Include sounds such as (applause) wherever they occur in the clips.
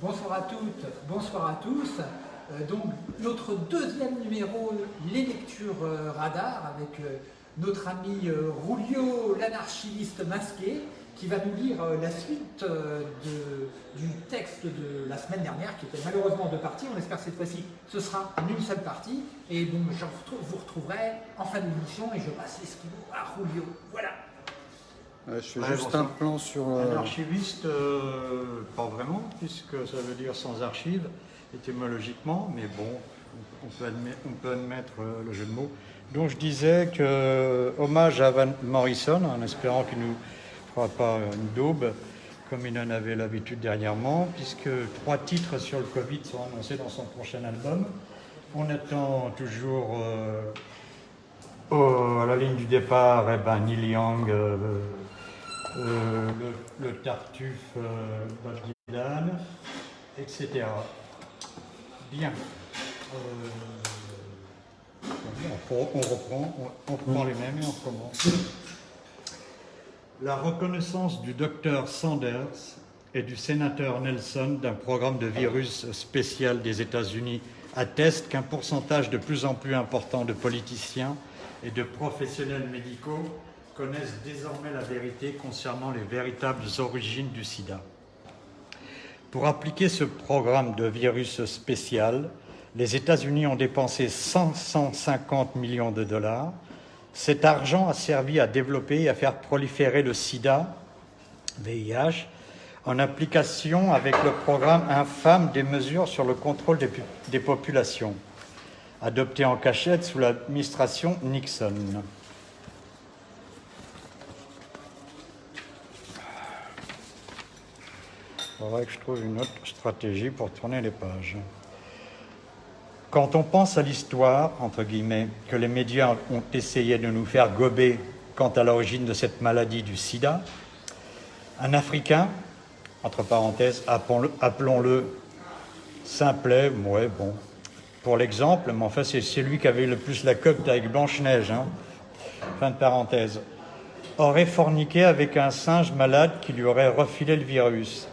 Bonsoir à toutes, bonsoir à tous. Euh, donc notre deuxième numéro, les lectures euh, radar, avec euh, notre ami Rulio, l'anarchiste masqué, qui va nous lire la suite du texte de la semaine dernière, qui était malheureusement en deux parties. On espère que cette fois-ci, ce sera en une seule partie. Et donc, je vous retrouverai en fin d'émission et je passe l'esquivo à Rulio. Voilà. Je fais juste un plan sur... Un archiviste, pas vraiment, puisque ça veut dire sans archives étymologiquement, mais bon, on peut, admettre, on peut admettre euh, le jeu de mots. Donc je disais que, euh, hommage à Van Morrison, en espérant qu'il ne nous fera pas une daube, comme il en avait l'habitude dernièrement, puisque trois titres sur le Covid sont annoncés dans son prochain album. On attend toujours euh, à la ligne du départ eh ben, Neil Young, le, Tartuffe Bob Dylan, etc. Bien. Euh, on, reprend, on, reprend les mêmes et on commence. La reconnaissance du docteur Sanders et du sénateur Nelson d'un programme de virus spécial des États-Unis atteste qu'un pourcentage de plus en plus important de politiciens et de professionnels médicaux connaissent désormais la vérité concernant les véritables origines du sida. Pour appliquer ce programme de virus spécial, les États-Unis ont dépensé 550 millions de dollars. Cet argent a servi à développer et à faire proliférer le sida, VIH, en application avec le programme infâme des mesures sur le contrôle des, des populations, adopté en cachette sous l'administration Nixon. Il faudrait que je trouve une autre stratégie pour tourner les pages. Quand on pense à l'histoire, entre guillemets, que les médias ont essayé de nous faire gober quant à l'origine de cette maladie du sida, un Africain, entre parenthèses, appelons-le simplet, ouais, bon, pour l'exemple, mais enfin c'est lui qui avait le plus la coque avec Blanche-Neige, hein, fin de parenthèse, aurait forniqué avec un singe malade qui lui aurait refilé le virus.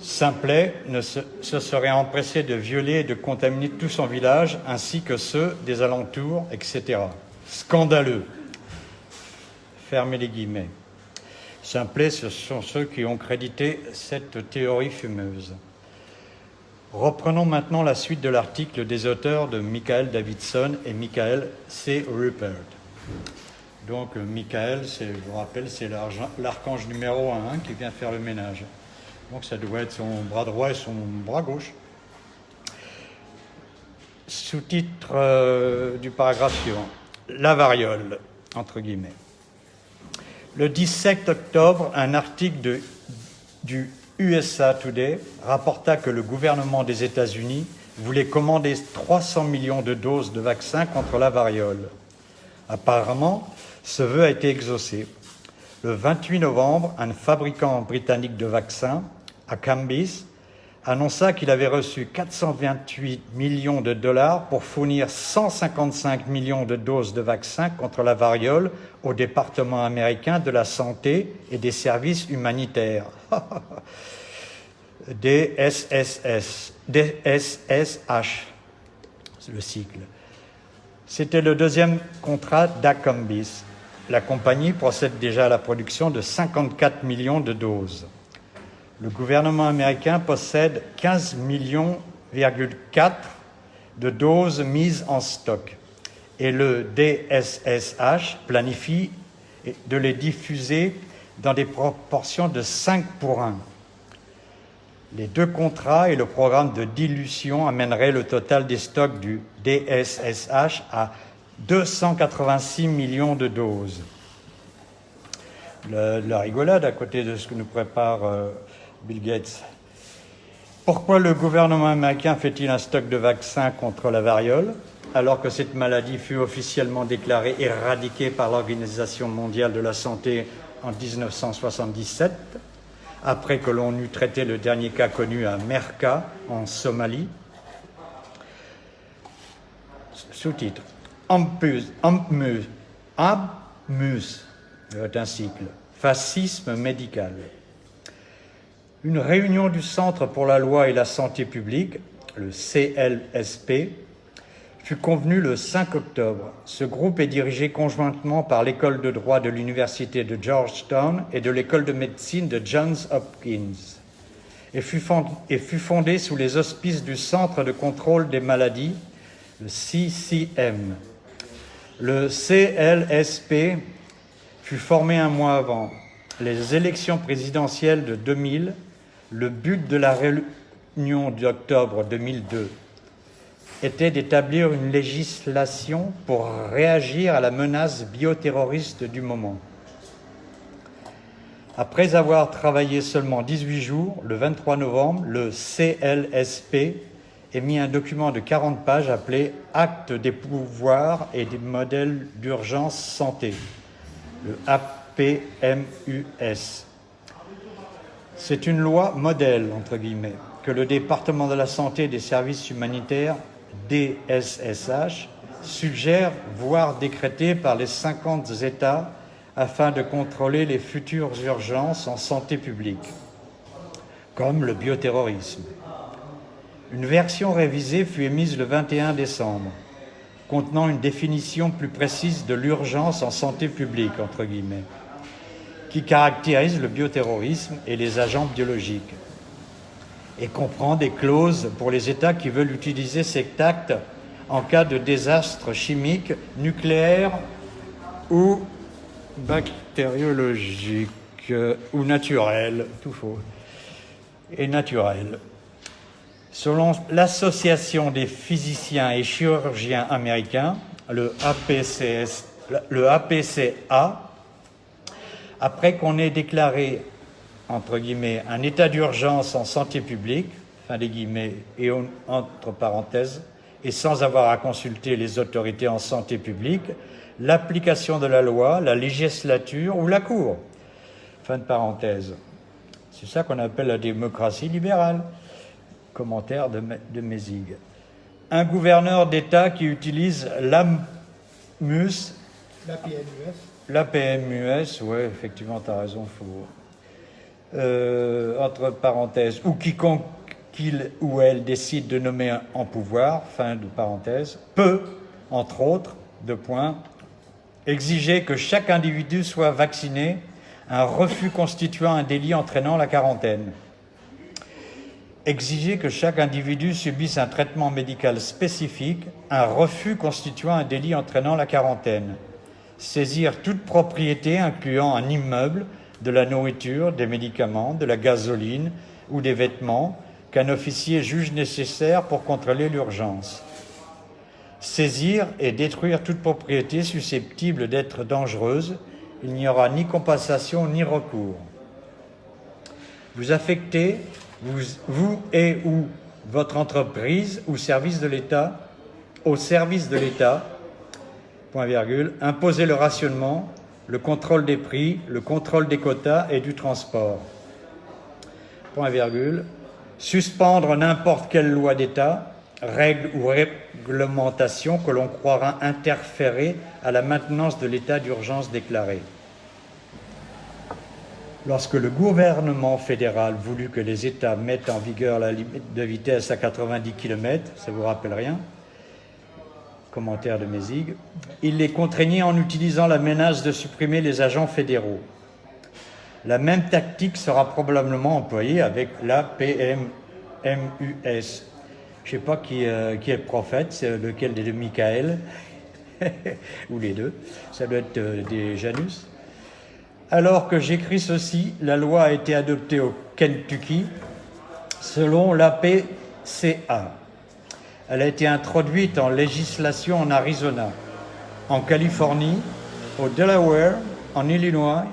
Simplet se, serait empressé de violer et de contaminer tout son village, ainsi que ceux des alentours, etc. Scandaleux. Fermez les guillemets. Simplet, ce sont ceux qui ont crédité cette théorie fumeuse. Reprenons maintenant la suite de l'article des auteurs de Michael Davidson et Michael C. Rupert. Donc, Michael, je vous rappelle, c'est l'archange numéro un qui vient faire le ménage. Donc ça doit être son bras droit et son bras gauche. Sous-titre euh, du paragraphe suivant. La variole, entre guillemets. Le 17 octobre, un article du USA Today rapporta que le gouvernement des États-Unis voulait commander 300 millions de doses de vaccins contre la variole. Apparemment, ce vœu a été exaucé. Le 28 novembre, un fabricant britannique de vaccins à Cambis, annonça qu'il avait reçu 428 millions de dollars pour fournir 155 millions de doses de vaccins contre la variole au département américain de la santé et des services humanitaires. (laughs) DSSS, DSSH, le cycle. C'était le deuxième contrat d'Acambis. La compagnie procède déjà à la production de 54 millions de doses le gouvernement américain possède 15 millions de doses mises en stock et le DSSH planifie de les diffuser dans des proportions de 5 pour 1. Les deux contrats et le programme de dilution amèneraient le total des stocks du DSSH à 286 millions de doses. la rigolade à côté de ce que nous prépare euh, Bill Gates. Pourquoi le gouvernement américain fait-il un stock de vaccins contre la variole alors que cette maladie fut officiellement déclarée éradiquée par l'Organisation mondiale de la santé en 1977, après que l'on eut traité le dernier cas connu à Merka, en Somalie? Sous-titre Ampmus, Ampmus, un cycle, fascisme médical. Une réunion du Centre pour la loi et la santé publique, le CLSP, fut convenue le 5 octobre. Ce groupe est dirigé conjointement par l'école de droit de l'Université de Georgetown et de l'école de médecine de Johns Hopkins et fut, fondé sous les auspices du Centre de contrôle des maladies, le CCM. Le CLSP fut formé un mois avant les élections présidentielles de 2000. Le but de la réunion d'octobre 2002 était d'établir une législation pour réagir à la menace bioterroriste du moment. Après avoir travaillé seulement 18 jours, le 23 novembre, le CLSP émit un document de 40 pages appelé Acte des pouvoirs et des modèles d'urgence santé, le APMUS. C'est une loi modèle, entre guillemets, que le département de la santé et des services humanitaires, DSSH, suggère, voire décréter par les 50 États afin de contrôler les futures urgences en santé publique, comme le bioterrorisme. Une version révisée fut émise le 21 décembre, contenant une définition plus précise de l'urgence en santé publique, entre guillemets, qui caractérise le bioterrorisme et les agents biologiques, et comprend des clauses pour les États qui veulent utiliser cet acte en cas de désastre chimique, nucléaire ou bactériologique euh, ou naturel, tout faux, et naturel. Selon l'Association des physiciens et chirurgiens américains, le, APCS, le APCA, après qu'on ait déclaré, entre guillemets, un état d'urgence en santé publique, fin des guillemets, et entre parenthèses, et sans avoir à consulter les autorités en santé publique, l'application de la loi, la législature ou la Cour. Fin de parenthèse. C'est ça qu'on appelle la démocratie libérale. Commentaire de, de Mézig. Un gouverneur d'État qui utilise l'AMUS. La PMUS, oui, effectivement, tu as raison, faut. Euh, entre parenthèses, ou quiconque qu'il ou elle décide de nommer en pouvoir, fin de parenthèse, peut, entre autres, de points, exiger que chaque individu soit vacciné, un refus constituant un délit entraînant la quarantaine. Exiger que chaque individu subisse un traitement médical spécifique, un refus constituant un délit entraînant la quarantaine. Saisir toute propriété incluant un immeuble, de la nourriture, des médicaments, de la gasoline ou des vêtements qu'un officier juge nécessaire pour contrôler l'urgence saisir et détruire toute propriété susceptible d'être dangereuse, il n'y aura ni compensation ni recours. Vous affectez, vous, et ou votre entreprise ou service de l'État, au service de l'État, point virgule, imposez le rationnement, le contrôle des prix, le contrôle des quotas et du transport. Point virgule, suspendre n'importe quelle loi d'État, règles ou réglementations que l'on croira interférer à la maintenance de l'état d'urgence déclaré. Lorsque le gouvernement fédéral voulut que les États mettent en vigueur la limite de vitesse à 90 km, ça vous rappelle rien? Commentaire de Mézig. Il les contraignait en utilisant la menace de supprimer les agents fédéraux. La même tactique sera probablement employée avec la PMUS, je ne sais pas qui, euh, qui, est le prophète, c'est lequel des deux Michael, (laughs) ou les deux, ça doit être euh, des Janus. Alors que j'écris ceci, la loi a été adoptée au Kentucky selon l'APCA. Elle a été introduite en législation en Arizona, en Californie, au Delaware, en Illinois,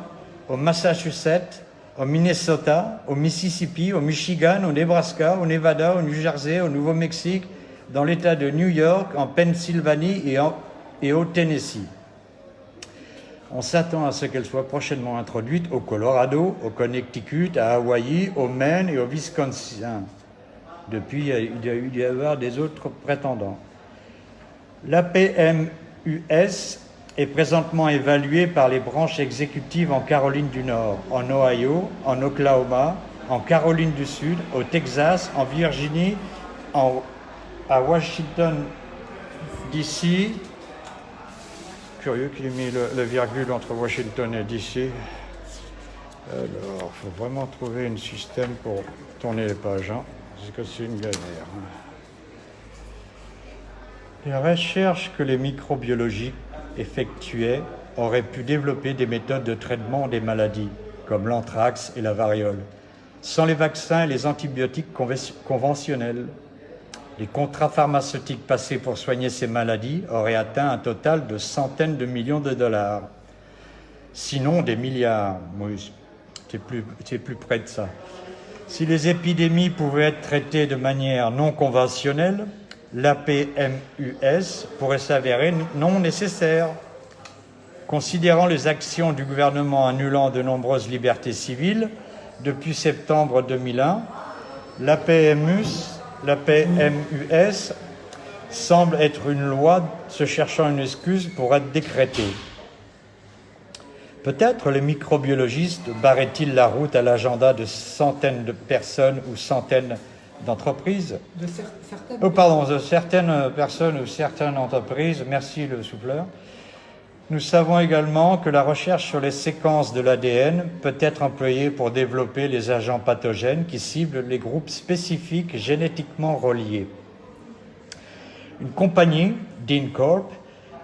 au Massachusetts, au Minnesota, au Mississippi, au Michigan, au Nebraska, au Nevada, au New Jersey, au Nouveau-Mexique, dans l'État de New York, en Pennsylvanie et, au Tennessee. On s'attend à ce qu'elle soit prochainement introduite au Colorado, au Connecticut, à Hawaï, au Maine et au Wisconsin. Depuis, il y a eu y avoir des autres prétendants. La PMUS est présentement évalué par les branches exécutives en Caroline du Nord, en Ohio, en Oklahoma, en Caroline du Sud, au Texas, en Virginie, en, à Washington DC. Curieux qu'il ait mis le, virgule entre Washington et DC. Alors, il faut vraiment trouver un système pour tourner les pages. Hein, que c'est une galère. Hein. Les recherches que les microbiologiques effectuaient auraient pu développer des méthodes de traitement des maladies, comme l'anthrax et la variole, sans les vaccins et les antibiotiques conventionnels. Les contrats pharmaceutiques passés pour soigner ces maladies auraient atteint un total de centaines de millions de dollars, sinon des milliards. Oui, c'est plus, plus près de ça. Si les épidémies pouvaient être traitées de manière non conventionnelle, l'APMUS pourrait s'avérer non nécessaire. Considérant les actions du gouvernement annulant de nombreuses libertés civiles depuis septembre 2001, l'APMUS semble être une loi se cherchant une excuse pour être décrétée. Peut-être les microbiologistes barraient-ils la route à l'agenda de centaines de personnes ou centaines d'entreprises De certaines oh, pardon, de certaines personnes ou certaines entreprises. Merci le souffleur. Nous savons également que la recherche sur les séquences de l'ADN peut être employée pour développer les agents pathogènes qui ciblent les groupes spécifiques génétiquement reliés. Une compagnie, DynCorp,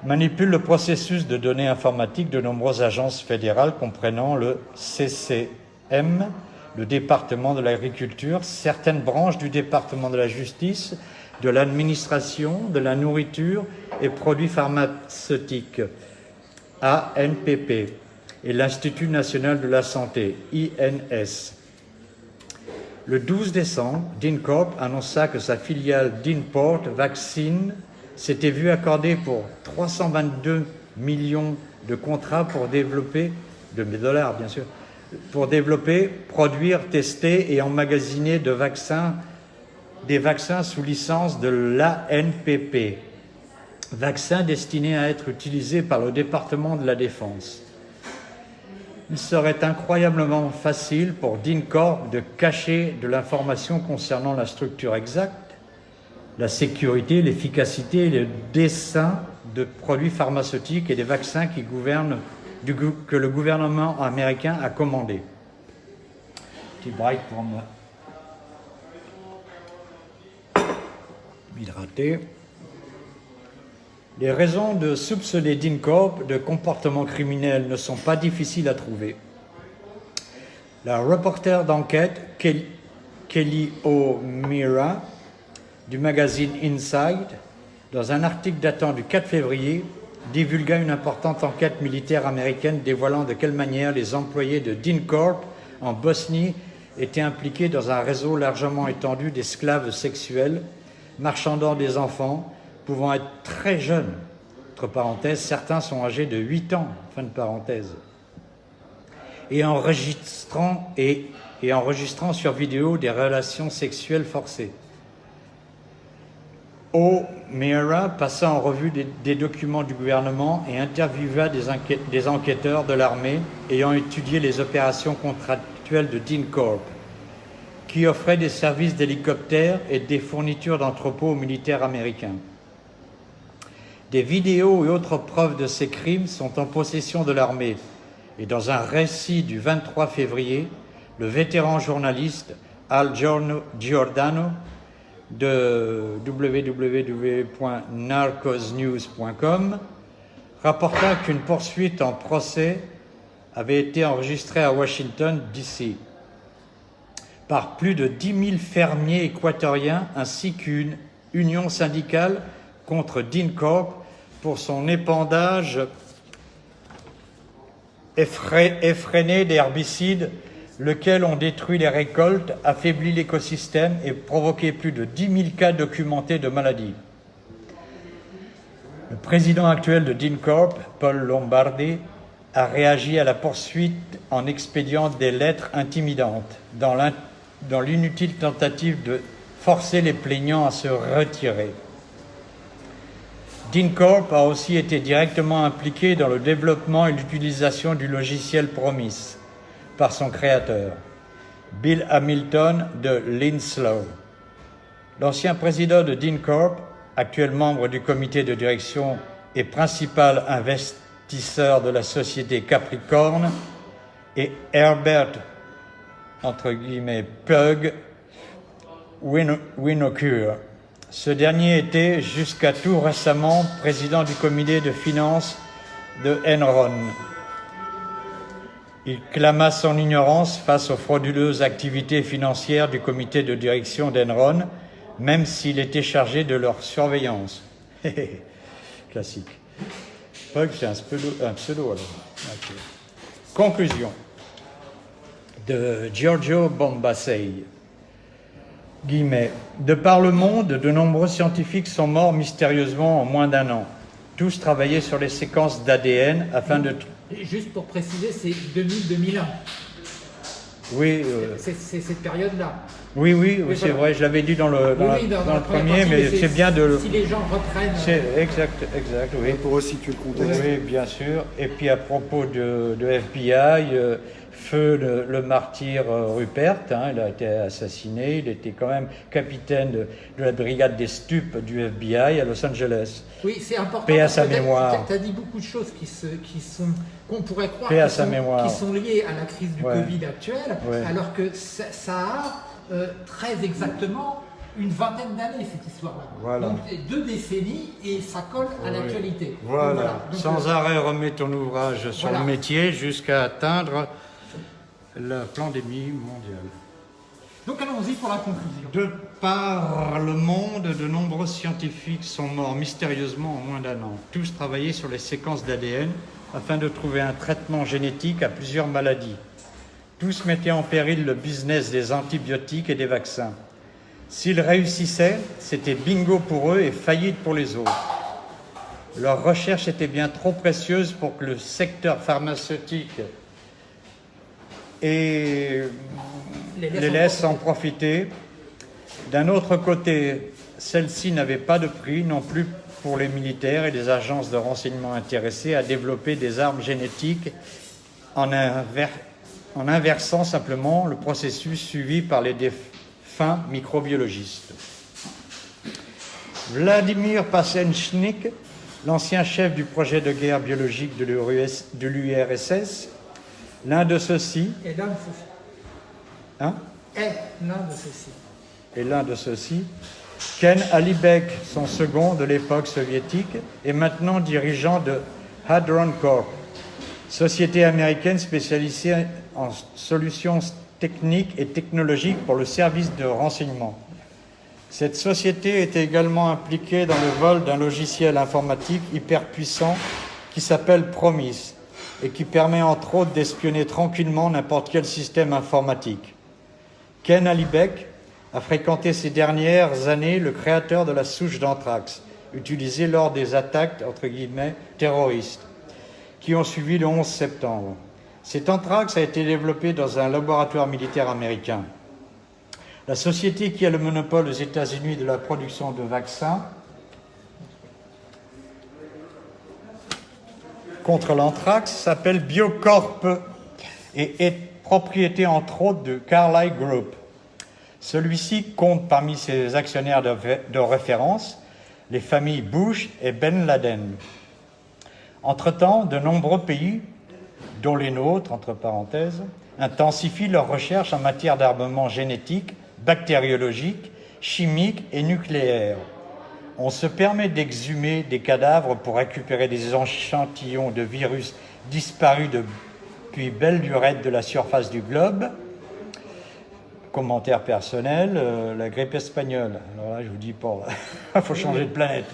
manipule le processus de données informatiques de nombreuses agences fédérales comprenant le CCM, le département de l'agriculture, certaines branches du département de la justice, de l'administration, de la nourriture et produits pharmaceutiques, ANPP, et l'Institut national de la santé, INS. Le 12 décembre, DynCorp annonça que sa filiale DynPort Vaccine s'était vue accorder pour 322 millions de contrats pour développer, de dollars bien sûr, pour développer, produire, tester et emmagasiner des vaccins sous licence de l'ANPP, vaccins destinés à être utilisés par le département de la Défense. Il serait incroyablement facile pour DINCORP de cacher de l'information concernant la structure exacte, la sécurité, l'efficacité et le dessin de produits pharmaceutiques et des vaccins qui gouvernent que le gouvernement américain a commandé. Petit break pour me m'hydrater. Les raisons de soupçonner DynCorp de comportement criminel ne sont pas difficiles à trouver. La reporter d'enquête Kelly O'Meara du magazine Inside, dans un article datant du 4 février, divulgua une importante enquête militaire américaine dévoilant de quelle manière les employés de DynCorp en Bosnie étaient impliqués dans un réseau largement étendu d'esclaves sexuels, marchandant des enfants, pouvant être très jeunes. Entre parenthèses, certains sont âgés de 8 ans, fin de parenthèse. Et enregistrant, et, et enregistrant sur vidéo des relations sexuelles forcées. O'Meara passa en revue des, documents du gouvernement et interviewa des, enquêteurs de l'armée ayant étudié les opérations contractuelles de DynCorp, qui offrait des services d'hélicoptères et des fournitures d'entrepôts aux militaires américains. Des vidéos et autres preuves de ces crimes sont en possession de l'armée et dans un récit du 23 février, le vétéran journaliste Al Giordano de www.narcosnews.com rapporta qu'une poursuite en procès avait été enregistrée à Washington, D.C. par plus de 10 000 fermiers équatoriens ainsi qu'une union syndicale contre DynCorp pour son épandage effréné d'herbicides lequel ont détruit les récoltes, affaibli l'écosystème et provoqué plus de 10 000 cas documentés de maladies. Le président actuel de DynCorp, Paul Lombardi, a réagi à la poursuite en expédiant des lettres intimidantes dans l'inutile tentative de forcer les plaignants à se retirer. DynCorp a aussi été directement impliqué dans le développement et l'utilisation du logiciel Promise, par son créateur. Bill Hamilton de Linslow. L'ancien président de Dean Corp, actuel membre du comité de direction et principal investisseur de la société Capricorn, et Herbert, entre guillemets, Pug Winocure. Ce dernier était jusqu'à tout récemment président du comité de finances de Enron. Il clama son ignorance face aux frauduleuses activités financières du comité de direction d'Enron, même s'il était chargé de leur surveillance. (laughs) Classique. Pug, c'est un pseudo, alors. Conclusion de Giorgio Bombassei. Guillemets. De par le monde, de nombreux scientifiques sont morts mystérieusement en moins d'un an. Tous travaillaient sur les séquences d'ADN afin de... Juste pour préciser, c'est 2000-2001. Oui. Euh, c'est cette période-là. Oui, oui, oui c'est vrai, je l'avais dit dans le, dans, le premier, mais c'est bien de... Si les gens reprennent... C'est exact, exact, oui. Pour resituer le contexte. Oui, bien sûr. Et puis à propos de, de FBI, euh, feu le, martyr euh, Rupert, hein, il a été assassiné, il était quand même capitaine de, la brigade des stupes du FBI à Los Angeles. Oui, c'est important. Paix à sa mémoire. Tu as dit beaucoup de choses qui, se, qui sont, qu'on pourrait croire qui, sont, qui, sont, liées à la crise du Covid actuelle, alors que ça, a euh, très exactement une vingtaine d'années cette histoire-là. Voilà. Donc deux décennies et ça colle à l'actualité. Voilà. Sans euh, arrêt remet ton ouvrage sur le métier jusqu'à atteindre la pandémie mondiale. Donc allons-y pour la conclusion. De par le monde, de nombreux scientifiques sont morts mystérieusement en moins d'un an. Tous travaillaient sur les séquences d'ADN afin de trouver un traitement génétique à plusieurs maladies. Tous mettaient en péril le business des antibiotiques et des vaccins. S'ils réussissaient, c'était bingo pour eux et faillite pour les autres. Leurs recherches étaient bien trop précieuses pour que le secteur pharmaceutique et les laisse, en profiter. D'un autre côté, celle-ci n'avait pas de prix non plus pour les militaires et les agences de renseignement intéressées à développer des armes génétiques en, en inversant simplement le processus suivi par les défunts microbiologistes. Vladimir Pasenchnik, l'ancien chef du projet de guerre biologique de l'URSS, L'un de ceux-ci. Et l'un de ceux-ci. Hein? Et l'un de ceux-ci. Et l'un de ceux-ci. Ken Alibek, son second de l'époque soviétique, est maintenant dirigeant de Hadron Corp, société américaine spécialisée en solutions techniques et technologiques pour le service de renseignement. Cette société est également impliquée dans le vol d'un logiciel informatique hyper puissant qui s'appelle Promise et qui permet entre autres d'espionner tranquillement n'importe quel système informatique. Ken Alibek a fréquenté ces dernières années le créateur de la souche d'anthrax, utilisée lors des attaques terroristes qui ont suivi le 11 septembre. Cet anthrax a été développé dans un laboratoire militaire américain. La société qui a le monopole aux États-Unis de la production de vaccins contre l'anthrax s'appelle Biocorp et est propriété entre autres de Carlyle Group. Celui-ci compte parmi ses actionnaires de, référence les familles Bush et Ben Laden. Entre-temps, de nombreux pays, dont les nôtres, entre parenthèses, intensifient leurs recherches en matière d'armement génétique, bactériologique, chimique et nucléaire on se permet d'exhumer des cadavres pour récupérer des échantillons de virus disparus depuis belle lurette de la surface du globe. Commentaire personnel, euh, la grippe espagnole. Alors là, je vous dis pas, (laughs) il faut changer de planète.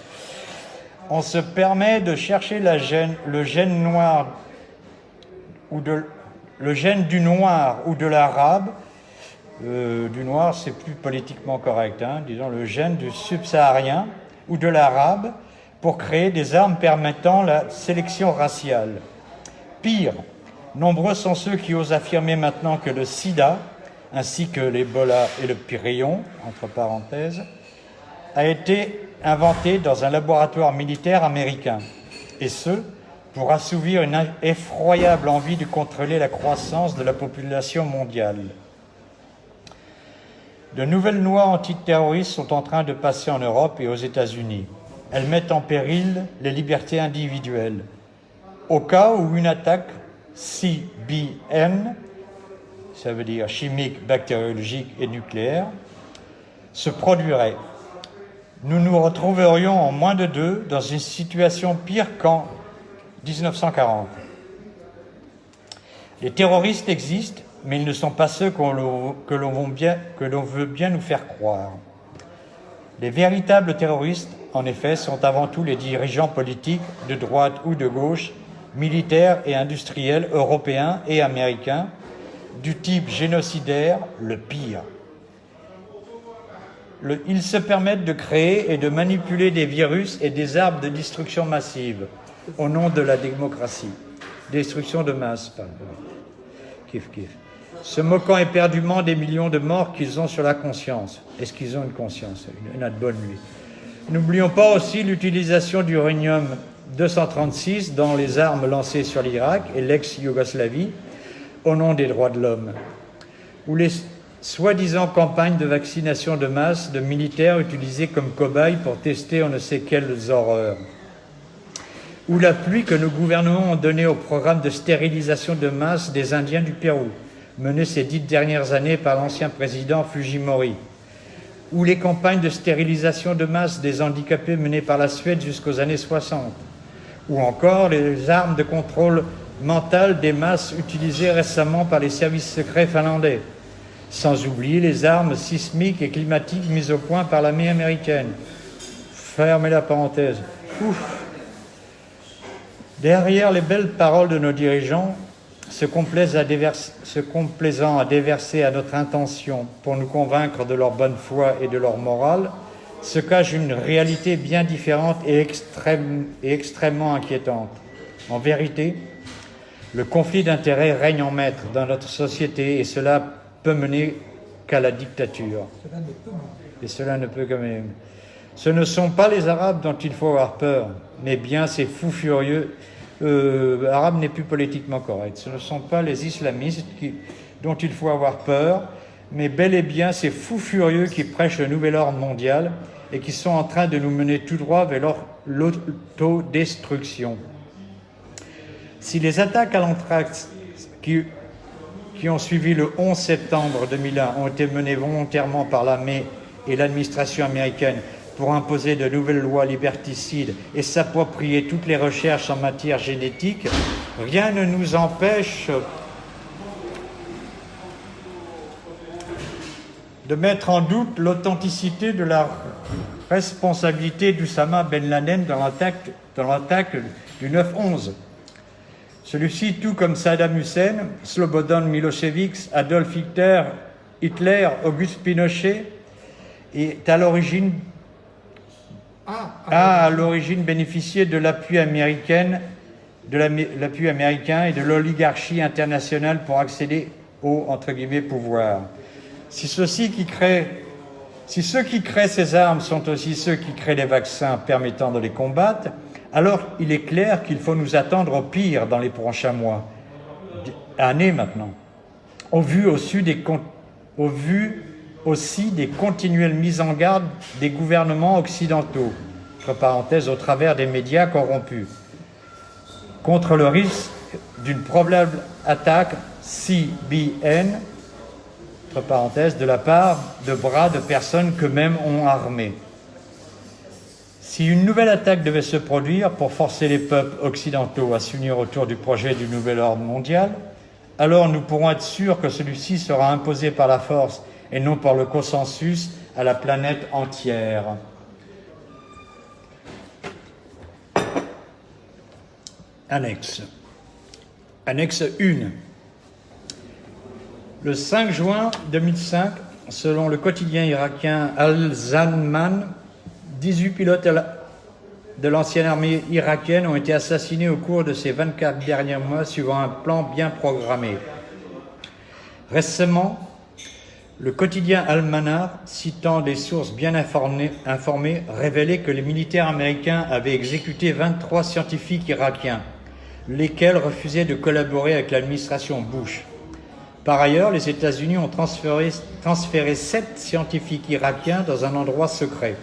On se permet de chercher le gène noir ou le gène du noir ou de l'arabe. Euh, du noir, c'est plus politiquement correct, hein, disons le gène du subsaharien, ou de l'arabe pour créer des armes permettant la sélection raciale. Pire, nombreux sont ceux qui osent affirmer maintenant que le sida, ainsi que l'Ebola et le pyréon, entre parenthèses, a été inventé dans un laboratoire militaire américain, et ce, pour assouvir une effroyable envie de contrôler la croissance de la population mondiale. De nouvelles lois antiterroristes sont en train de passer en Europe et aux États-Unis. Elles mettent en péril les libertés individuelles. Au cas où une attaque CBN, ça veut dire chimique, bactériologique et nucléaire, se produirait, nous nous retrouverions en moins de deux dans une situation pire qu'en 1940. Les terroristes existent, mais ils ne sont pas ceux que l'on veut bien nous faire croire. Les véritables terroristes, en effet, sont avant tout les dirigeants politiques de droite ou de gauche, militaires et industriels européens et américains, du type génocidaire le pire. ils se permettent de créer et de manipuler des virus et des armes de destruction massive au nom de la démocratie. Destruction de masse, pardon. Kif, kif. Se moquant éperdument des millions de morts qu'ils ont sur la conscience. Est-ce qu'ils ont une conscience Une, bonne nuit. N'oublions pas aussi l'utilisation d'uranium 236 dans les armes lancées sur l'Irak et l'ex-Yougoslavie au nom des droits de l'homme, ou les soi-disant campagnes de vaccination de masse de militaires utilisés comme cobayes pour tester on ne sait quelles horreurs ou l'appui que nos gouvernements ont donné au programme de stérilisation de masse des Indiens du Pérou, mené ces dix dernières années par l'ancien président Fujimori, ou les campagnes de stérilisation de masse des handicapés menées par la Suède jusqu'aux années 60, ou encore les armes de contrôle mental des masses utilisées récemment par les services secrets finlandais, sans oublier les armes sismiques et climatiques mises au point par l'armée américaine. Fermez la parenthèse. Ouf Derrière les belles paroles de nos dirigeants, se, complaisant à déverser à notre intention pour nous convaincre de leur bonne foi et de leur morale, se cache une réalité bien différente et, et extrêmement inquiétante. En vérité, le conflit d'intérêts règne en maître dans notre société et cela peut mener qu'à la dictature. Et cela ne peut que même. Ce ne sont pas les Arabes dont il faut avoir peur, mais bien ces fous furieux. Euh, Arabes n'est plus politiquement correct. Ce ne sont pas les islamistes dont il faut avoir peur, mais bel et bien ces fous furieux qui prêchent le nouvel ordre mondial et qui sont en train de nous mener tout droit vers l'autodestruction. Si les attaques à l'anthrax qui, qui ont suivi le 11 septembre 2001 ont été menées volontairement par l'armée et l'administration américaine pour imposer de nouvelles lois liberticides et s'approprier toutes les recherches en matière génétique, rien ne nous empêche de mettre en doute l'authenticité de la responsabilité d'Oussama Ben Laden dans l'attaque du 9-11. Celui-ci, tout comme Saddam Hussein, Slobodan Milosevic, Adolf Hitler, Hitler Auguste Pinochet, est à l'origine a à l'origine bénéficié de l'appui américain, de l'appui américain et de l'oligarchie internationale pour accéder au entre guillemets pouvoir. Si ceux-ci qui créent si ceux qui créent ces armes sont aussi ceux qui créent les vaccins permettant de les combattre, alors il est clair qu'il faut nous attendre au pire dans les prochains mois, années maintenant, au vu, aussi des, au vu aussi des continuelles mises en garde des gouvernements occidentaux, entre parenthèses, au travers des médias corrompus, contre le risque d'une probable attaque CBN, entre parenthèses, de la part de bras de personnes qu'eux-mêmes ont armées. Si une nouvelle attaque devait se produire pour forcer les peuples occidentaux à s'unir autour du projet du nouvel ordre mondial, alors nous pourrons être sûrs que celui-ci sera imposé par la force et non par le consensus à la planète entière. Annexe. Annexe 1. Le 5 juin 2005, selon le quotidien irakien Al-Zanman, 18 pilotes de l'ancienne armée irakienne ont été assassinés au cours de ces 24 derniers mois suivant un plan bien programmé. Récemment, le quotidien Al-Manar, citant des sources bien informées, révélait que les militaires américains avaient exécuté 23 scientifiques irakiens, lesquels refusaient de collaborer avec l'administration Bush. Par ailleurs, les États-Unis ont transféré, transféré sept scientifiques irakiens dans un endroit secret.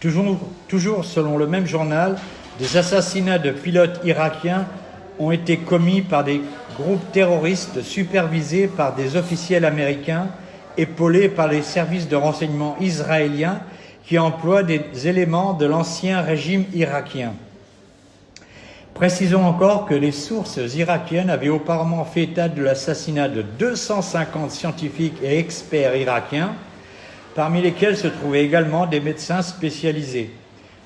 Toujours, toujours selon le même journal, des assassinats de pilotes irakiens ont été commis par des groupes terroristes supervisés par des officiels américains épaulés par les services de renseignement israéliens qui emploient des éléments de l'ancien régime irakien. Précisons encore que les sources irakiennes avaient auparavant fait état de l'assassinat de 250 scientifiques et experts irakiens, parmi lesquels se trouvaient également des médecins spécialisés.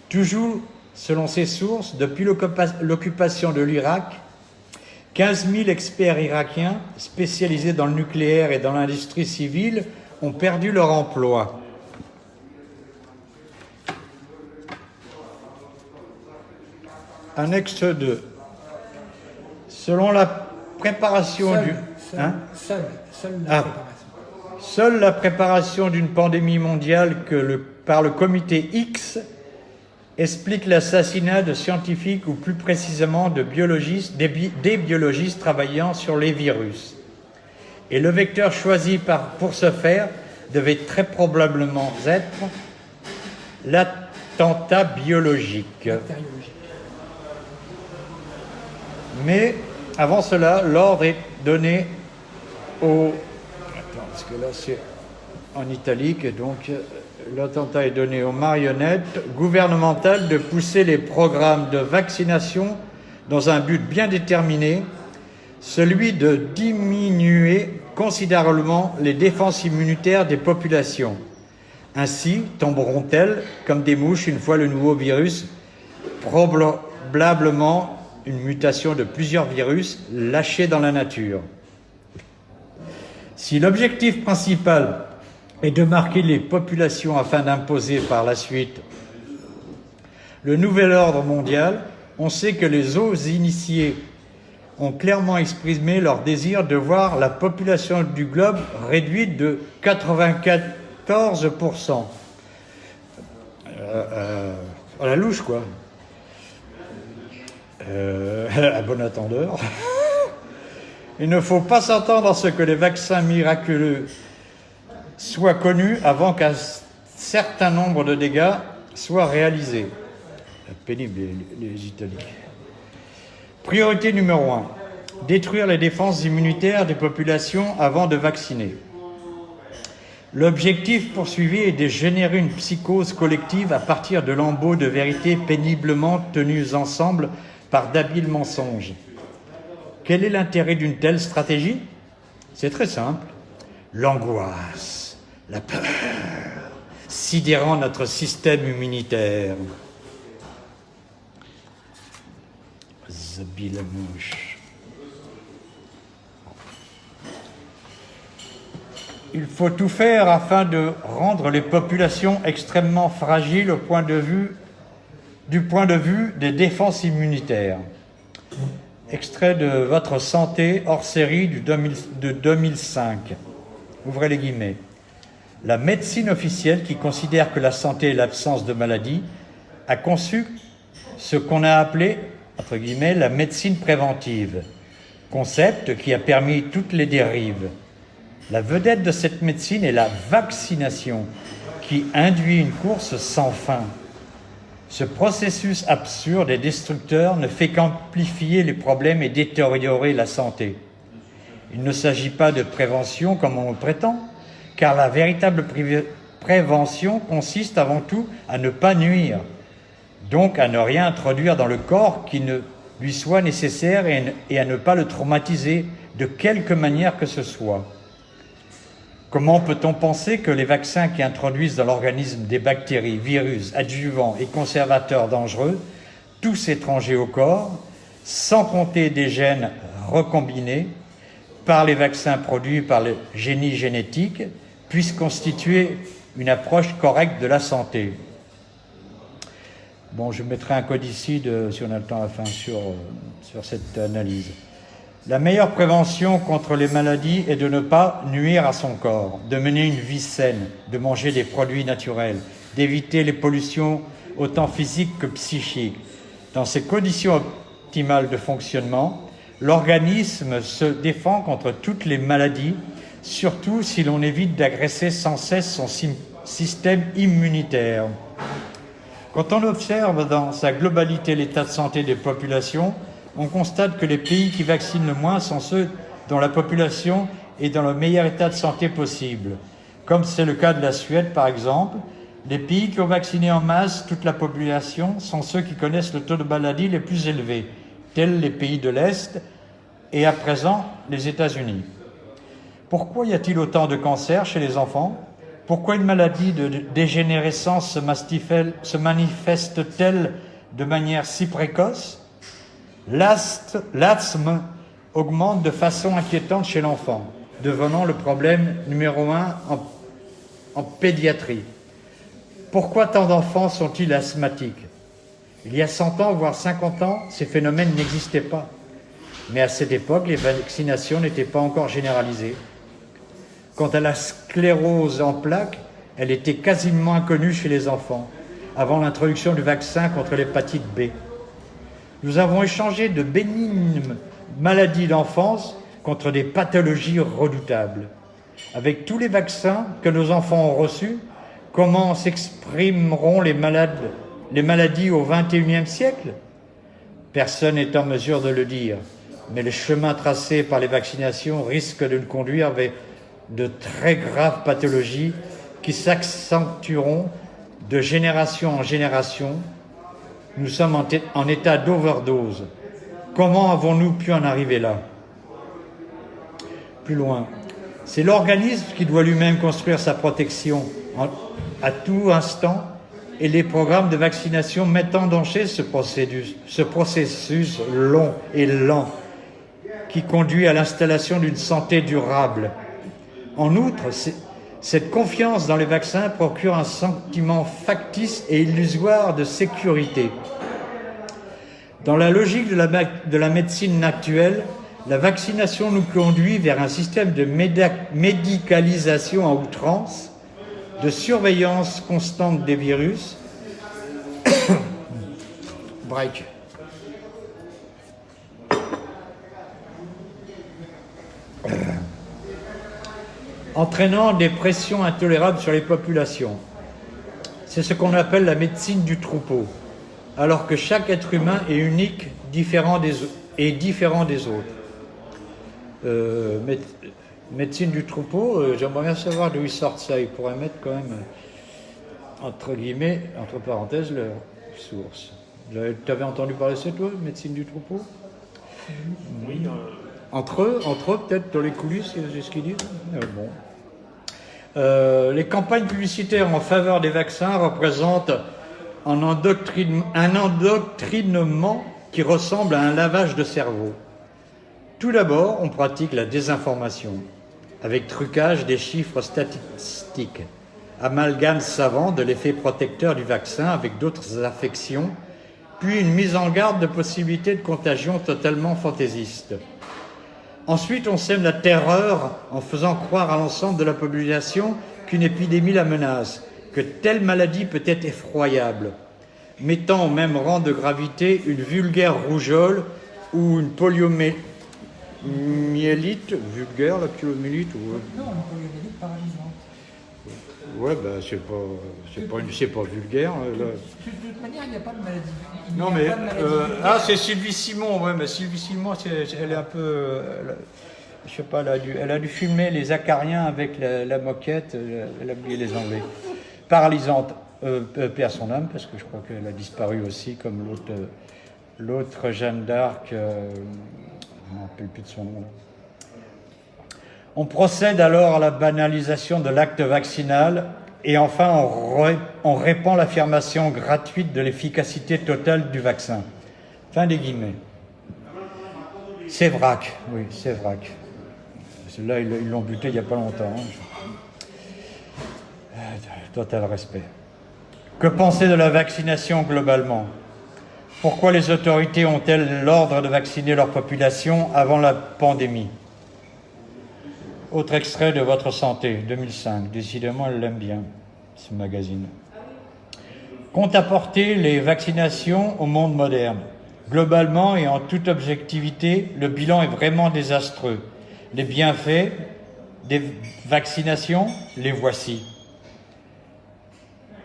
Toujours selon ces sources, depuis l'occupation de l'Irak, 15 000 experts irakiens spécialisés dans le nucléaire et dans l'industrie civile ont perdu leur emploi. Annexe 2. Selon la préparation Seule, du... seule, Hein? la Ah. préparation. Seule la préparation d'une pandémie mondiale que le- par le comité X explique l'assassinat de scientifiques ou plus précisément de biologistes, des, bi- des biologistes travaillant sur les virus. Et le vecteur choisi pour ce faire devait très probablement être l'attentat biologique. Mais avant cela, l'ordre est donné au. Attends, parce que là c'est en italique, donc euh, l'attentat est donné aux marionnettes gouvernementales de pousser les programmes de vaccination dans un but bien déterminé, celui de diminuer considérablement les défenses immunitaires des populations. Ainsi tomberont-elles comme des mouches une fois le nouveau virus, probablement une mutation de plusieurs virus lâchés dans la nature. Si l'objectif principal est de marquer les populations afin d'imposer par la suite le nouvel ordre mondial, on sait que les eaux initiés ont clairement exprimé leur désir de voir la population du globe réduite de 94%. Euh, euh, à la louche, quoi. Euh, (laughs) à bon attendeur. (laughs) Il ne faut pas s'attendre à ce que les vaccins miraculeux soient connus avant qu'un certain nombre de dégâts soient réalisés. Pénible les, les italiques. Priorité numéro un détruire les défenses immunitaires des populations avant de vacciner. L'objectif poursuivi est de générer une psychose collective à partir de lambeaux de vérité péniblement tenus ensemble par d'habiles mensonges. Quel est l'intérêt d'une telle stratégie? C'est très simple. L'angoisse, la peur, sidérant notre système immunitaire. Il faut tout faire afin de rendre les populations extrêmement fragiles au point de vue, du point de vue des défenses immunitaires. Extrait de Votre santé hors série du 2000 de 2005. Ouvrez les guillemets. La médecine officielle, qui considère que la santé est l'absence de maladie, a conçu ce qu'on a appelé, entre guillemets, la médecine préventive, concept qui a permis toutes les dérives. La vedette de cette médecine est la vaccination, qui induit une course sans fin. Ce processus absurde et destructeur ne fait qu'amplifier les problèmes et détériorer la santé. Il ne s'agit pas de prévention comme on le prétend, car la véritable prévention consiste avant tout à ne pas nuire, donc à ne rien introduire dans le corps qui ne lui soit nécessaire et à ne pas le traumatiser de quelque manière que ce soit. Comment peut-on penser que les vaccins qui introduisent dans l'organisme des bactéries, virus, adjuvants et conservateurs dangereux, tous étrangers au corps, sans compter des gènes recombinés par les vaccins produits par le génie génétique, puissent constituer une approche correcte de la santé Bon, je mettrai un code ici, si on a le temps à la fin, sur, euh, sur cette analyse. La meilleure prévention contre les maladies est de ne pas nuire à son corps, de mener une vie saine, de manger des produits naturels, d'éviter les pollutions autant physiques que psychiques. Dans ces conditions optimales de fonctionnement, L'organisme se défend contre toutes les maladies, surtout si l'on évite d'agresser sans cesse son système immunitaire. Quand on observe dans sa globalité l'état de santé des populations, on constate que les pays qui vaccinent le moins sont ceux dont la population est dans le meilleur état de santé possible, comme c'est le cas de la Suède par exemple. Les pays qui ont vacciné en masse toute la population sont ceux qui connaissent le taux de maladie les plus élevés, tels les pays de l'Est et à présent les États-Unis. Pourquoi y a-t-il autant de cancers chez les enfants? Pourquoi une maladie de dégénérescence se manifeste-t-elle de manière si précoce? L'asthme augmente de façon inquiétante chez l'enfant, devenant le problème numéro un en, pédiatrie. Pourquoi tant d'enfants sont-ils asthmatiques? Il y a 100 ans, voire 50 ans, ces phénomènes n'existaient pas. Mais à cette époque, les vaccinations n'étaient pas encore généralisées. Quant à la sclérose en plaques, elle était quasiment inconnue chez les enfants, avant l'introduction du vaccin contre l'hépatite B. Nous avons échangé de bénignes maladies d'enfance contre des pathologies redoutables. Avec tous les vaccins que nos enfants ont reçus, comment s'exprimeront les, les maladies au XXIe siècle? Personne n'est en mesure de le dire mais le chemin tracé par les vaccinations risque de nous conduire vers de très graves pathologies qui s'accentueront de génération en génération. Nous sommes en, état d'overdose. Comment avons-nous pu en arriver là? Plus loin, c'est l'organisme qui doit lui-même construire sa protection à tout instant et les programmes de vaccination mettent en danger ce processus long et lent qui conduit à l'installation d'une santé durable. En outre, cette confiance dans les vaccins procure un sentiment factice et illusoire de sécurité. Dans la logique de la, de la médecine actuelle, la vaccination nous conduit vers un système de médicalisation à outrance, de surveillance constante des virus. (coughs) Break. Entraînant des pressions intolérables sur les populations. C'est ce qu'on appelle la médecine du troupeau, alors que chaque être humain est unique différent des, et différent des autres. Euh, médecine du troupeau, euh, j'aimerais bien savoir d'où ils sortent ça. Ils pourraient mettre quand même, entre guillemets, entre parenthèses, leur source. Tu avais entendu parler de ça, toi, médecine du troupeau? Oui. Euh, entre eux, entre eux peut-être dans les coulisses, c'est ce qu'ils disent? Bon. Euh, les campagnes publicitaires en faveur des vaccins représentent un, endoctrinement qui ressemble à un lavage de cerveau. Tout d'abord, on pratique la désinformation, avec trucage des chiffres statistiques, amalgame savant de l'effet protecteur du vaccin avec d'autres affections, puis une mise en garde de possibilités de contagion totalement fantaisiste. Ensuite, on sème la terreur en faisant croire à l'ensemble de la population qu'une épidémie la menace, que telle maladie peut être effroyable, mettant au même rang de gravité une vulgaire rougeole ou une poliomyélite, vulgaire la poliomyélite ou... Non, une poliomyélite paralysante. Ouais, ben c'est pas, c'est pas, c'est pas vulgaire. De, toute manière, il n'y a pas de maladie. non, mais euh, ah, c'est Sylvie Simon. Ouais, mais Sylvie Simon, elle est un peu, je sais pas, elle a, dû, elle a dû filmer les acariens avec la, moquette. Elle a oublié les enlever. Paralysante, euh, paix à son âme, parce que je crois qu'elle a disparu aussi, comme l'autre, l'autre Jeanne d'Arc. Euh, je ne me rappelle plus de son nom. On procède alors à la banalisation de l'acte vaccinal et enfin on, répand l'affirmation gratuite de l'efficacité totale du vaccin. Fin des guillemets. C'est oui, c'est vrac. Là, ils l'ont buté il n'y a pas longtemps. Hein. Euh, total respect. Que penser de la vaccination globalement? Pourquoi les autorités ont-elles l'ordre de vacciner leur population avant la pandémie? Autre extrait de Votre Santé, 2005. Décidément, elle l'aime bien, ce magazine. Compte apporter les vaccinations au monde moderne? Globalement et en toute objectivité, le bilan est vraiment désastreux. Les bienfaits des vaccinations, les voici.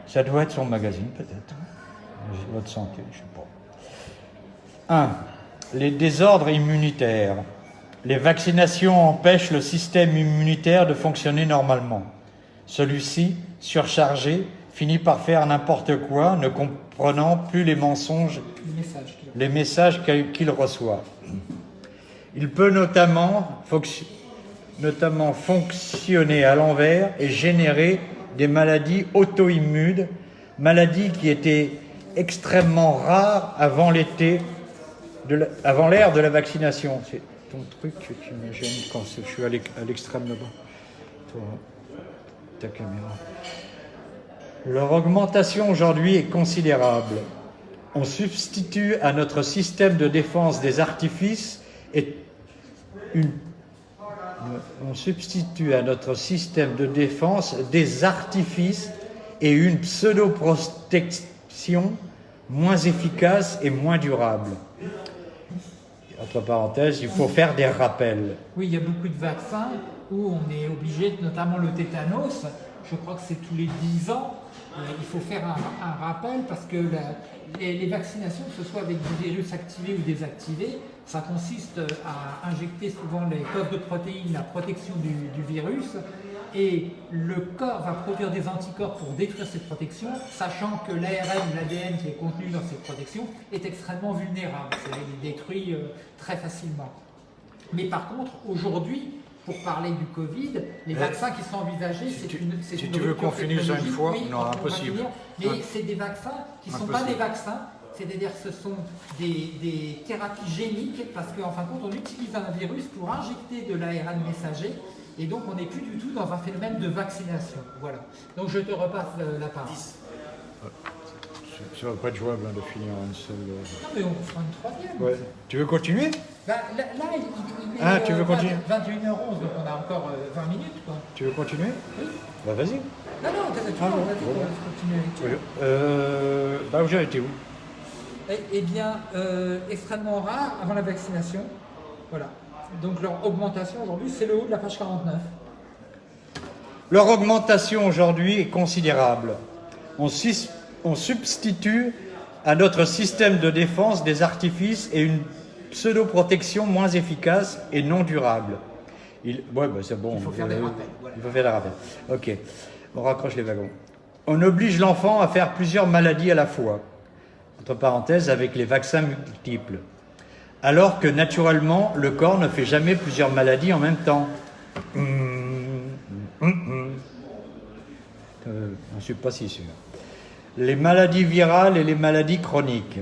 Ça doit être son magazine, peut-être. Votre santé, je ne sais pas. 1. Les désordres immunitaires. Les vaccinations empêchent le système immunitaire de fonctionner normalement. Celui-ci, surchargé, finit par faire n'importe quoi, ne comprenant plus les mensonges, les messages qu'il reçoit. Il peut notamment, notamment fonctionner à l'envers et générer des maladies auto-immunes, maladies qui étaient extrêmement rares avant l'été, avant l'ère de la vaccination. Truc qui me quand je suis à l'extrême là-bas. Ta caméra. Leur augmentation aujourd'hui est considérable. On substitue à notre système de défense des artifices et une on substitue à notre système de défense des artifices et une pseudo-protection moins efficace et moins durable. Entre parenthèses, il faut faire des rappels. Oui, il y a beaucoup de vaccins où on est obligé, notamment le tétanos, je crois que c'est tous les 10 ans, euh, il faut faire un, rappel parce que les, vaccinations, que ce soit avec des virus activés ou désactivés, ça consiste à injecter souvent les codes de protéines, la protection du, virus, et le corps va produire des anticorps pour détruire cette protection, sachant que l'ARN, l'ADN qui est contenu dans cette protection est extrêmement vulnérable, il est détruit euh, très facilement. Mais par contre, aujourd'hui, pour parler du Covid, les vaccins qui sont envisagés, c'est une, Si tu veux qu'on finisse une fois, non, impossible. mais c'est des vaccins qui ne sont pas des vaccins, c'est-à-dire que ce sont des, thérapies géniques, parce qu'en fin de compte, on utilise un virus pour injecter de l'ARN messager, et donc on n'est plus du tout dans un phénomène de vaccination. Voilà. Donc je te repasse la parole. Ça va pas être jouable hein, de finir une seule. Euh, non, mais on fera une troisième. Ouais. Tu veux continuer? Bah, là, il, est ah, tu veux euh, continuer? 21h11, donc on a encore 20 euh, minutes. Quoi. Tu veux continuer? Oui. Bah vas-y. Non, non, tu ah, bon, vas-y, bon. continuer. Euh, bah, j'ai été où? Eh, eh bien, euh, extrêmement rare avant la vaccination. Voilà. Donc leur augmentation aujourd'hui, c'est le haut de la page 49. Leur augmentation aujourd'hui est considérable. On, on substitue à notre système de défense des artifices et une pseudo-protection moins efficace et non durable. Il, ouais, bah c'est bon. Il faut faire des rappels. Il faut faire des rappels. Ok, on raccroche les wagons. On oblige l'enfant à faire plusieurs maladies à la fois, entre parenthèses, avec les vaccins multiples, alors que naturellement, le corps ne fait jamais plusieurs maladies en même temps. Hum, hum, hum. Euh, je ne suis pas si sûr. Les maladies virales et les maladies chroniques.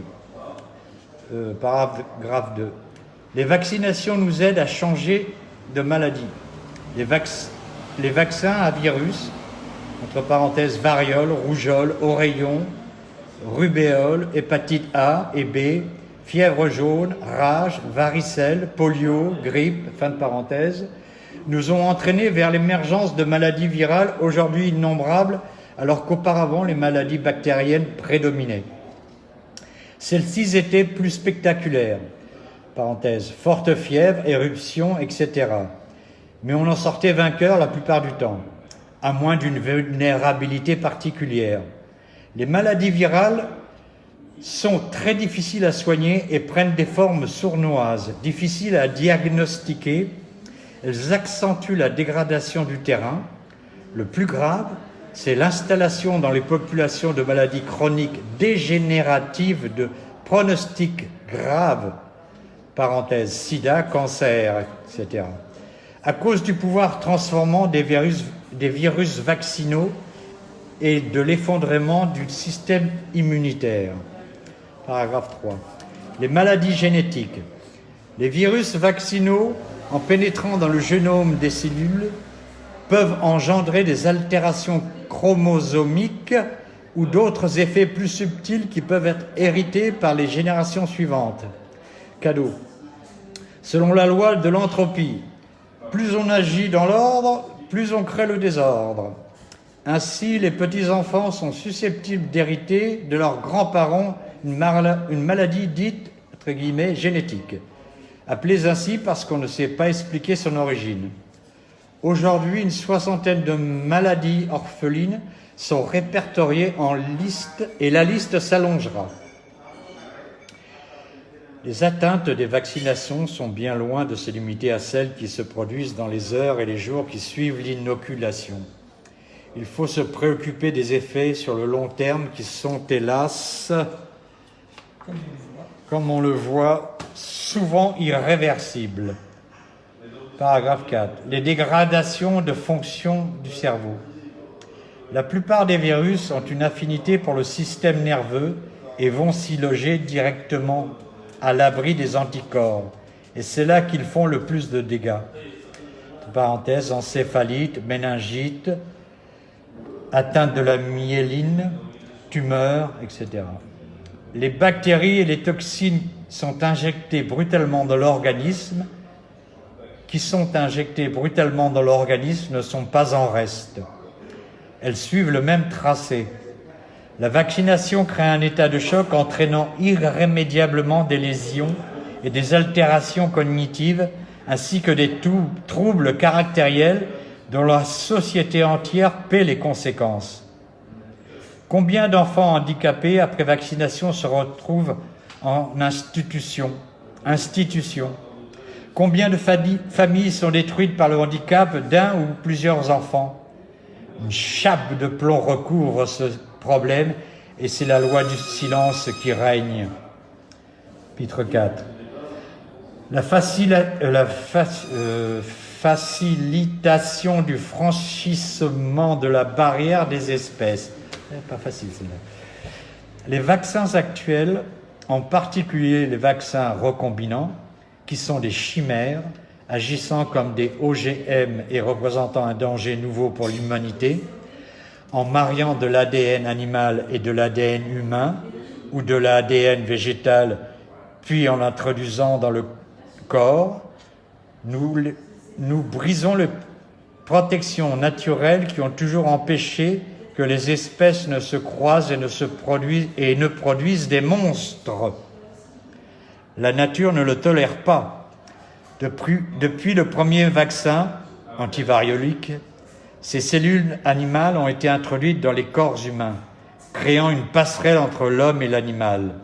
Euh, paragraphe 2. Les vaccinations nous aident à changer de maladie. Les, les vaccins à virus, entre parenthèses variole, rougeole, oreillon, rubéole, hépatite A et B, fièvre jaune, rage, varicelle, polio, grippe, fin de parenthèse, nous ont entraînés vers l'émergence de maladies virales aujourd'hui innombrables, alors qu'auparavant les maladies bactériennes prédominaient. Celles-ci étaient plus spectaculaires. Parenthèse, forte fièvre, éruption, etc. Mais on en sortait vainqueur la plupart du temps, à moins d'une vulnérabilité particulière. Les maladies virales sont très difficiles à soigner et prennent des formes sournoises, difficiles à diagnostiquer. Elles accentuent la dégradation du terrain. Le plus grave, c'est l'installation dans les populations de maladies chroniques dégénératives de pronostics graves, parenthèse, sida, cancer, etc., à cause du pouvoir transformant des virus, des virus vaccinaux et de l'effondrement du système immunitaire. Paragraphe 3. Les maladies génétiques. Les virus vaccinaux, en pénétrant dans le génome des cellules, peuvent engendrer des altérations chromosomiques ou d'autres effets plus subtils qui peuvent être hérités par les générations suivantes. Cadeau. Selon la loi de l'entropie, plus on agit dans l'ordre, plus on crée le désordre. Ainsi, les petits-enfants sont susceptibles d'hériter de leurs grands-parents une, maladie dite entre guillemets, génétique, appelés ainsi parce qu'on ne sait pas expliquer son origine. Aujourd'hui, une soixantaine de maladies orphelines sont répertoriées en liste et la liste s'allongera. Les atteintes des vaccinations sont bien loin de se limiter à celles qui se produisent dans les heures et les jours qui suivent l'inoculation. Il faut se préoccuper des effets sur le long terme qui sont hélas, comme on le voit, souvent irréversibles. Paragraphe 4. Les dégradations de fonctions du cerveau. La plupart des virus ont une affinité pour le système nerveux et vont s'y loger directement à l'abri des anticorps. Et c'est là qu'ils font le plus de dégâts. Parenthèse, encéphalite, méningite, atteinte de la myéline, tumeur, etc. Les bactéries et les toxines sont injectées brutalement dans l'organisme, qui sont injectées brutalement dans l'organisme ne sont pas en reste. Elles suivent le même tracé. La vaccination crée un état de choc entraînant irrémédiablement des lésions et des altérations cognitives ainsi que des troubles caractériels dont la société entière paie les conséquences. Combien d'enfants handicapés après vaccination se retrouvent en institution, institution Combien de familles sont détruites par le handicap d'un ou plusieurs enfants? Une chape de plomb recouvre ce problème et c'est la loi du silence qui règne. Chapitre 4. La, euh, euh, facilitation du franchissement de la barrière des espèces. Pas facile, Les vaccins actuels, en particulier les vaccins recombinants, qui sont des chimères, agissant comme des OGM et représentant un danger nouveau pour l'humanité, en mariant de l'ADN animal et de l'ADN humain ou de l'ADN végétal, puis en l'introduisant dans le corps, nous brisons les protections naturelles qui ont toujours empêché que les espèces ne se croisent et ne, produisent des monstres. La nature ne le tolère pas. Depuis, depuis le premier vaccin antivariolique, ces cellules animales ont été introduites dans les corps humains, créant une passerelle entre l'homme et l'animal.